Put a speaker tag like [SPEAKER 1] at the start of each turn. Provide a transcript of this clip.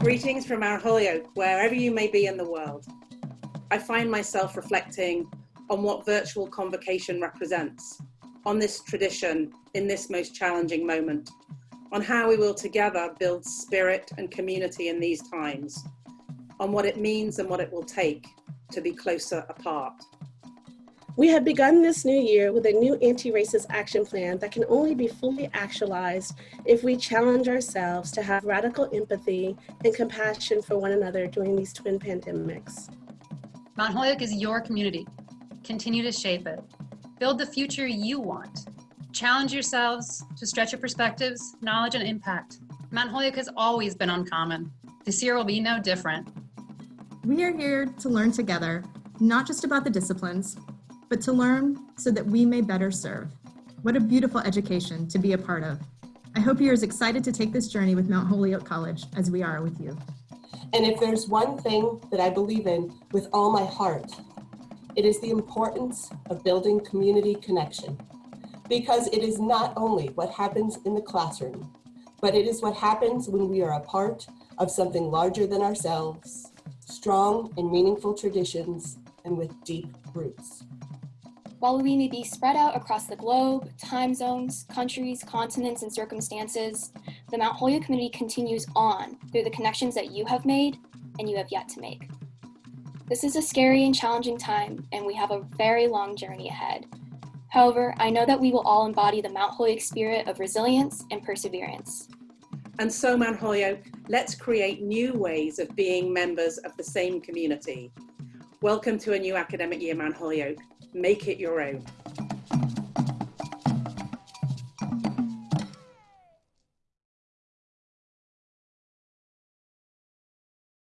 [SPEAKER 1] Greetings from Mount Holyoke, wherever you may be in the world. I find myself reflecting on what virtual convocation represents, on this tradition in this most challenging moment, on how we will together build spirit and community in these times, on what it means and what it will take to be closer apart.
[SPEAKER 2] We have begun this new year with a new anti-racist action plan that can only be fully actualized if we challenge ourselves to have radical empathy and compassion for one another during these twin pandemics.
[SPEAKER 3] Mount Holyoke is your community. Continue to shape it. Build the future you want. Challenge yourselves to stretch your perspectives, knowledge, and impact. Mount Holyoke has always been uncommon. This year will be no different.
[SPEAKER 4] We are here to learn together, not just about the disciplines, but to learn so that we may better serve. What a beautiful education to be a part of. I hope you're as excited to take this journey with Mount Holyoke College as we are with you.
[SPEAKER 5] And if there's one thing that I believe in with all my heart, it is the importance of building community connection. Because it is not only what happens in the classroom, but it is what happens when we are a part of something larger than ourselves, strong and meaningful traditions, and with deep roots.
[SPEAKER 6] While we may be spread out across the globe, time zones, countries, continents, and circumstances, the Mount Holyoke community continues on through the connections that you have made and you have yet to make. This is a scary and challenging time, and we have a very long journey ahead. However, I know that we will all embody the Mount Holyoke spirit of resilience and perseverance.
[SPEAKER 1] And so, Mount Holyoke, let's create new ways of being members of the same community. Welcome to a new academic year, Mount Holyoke make it your own.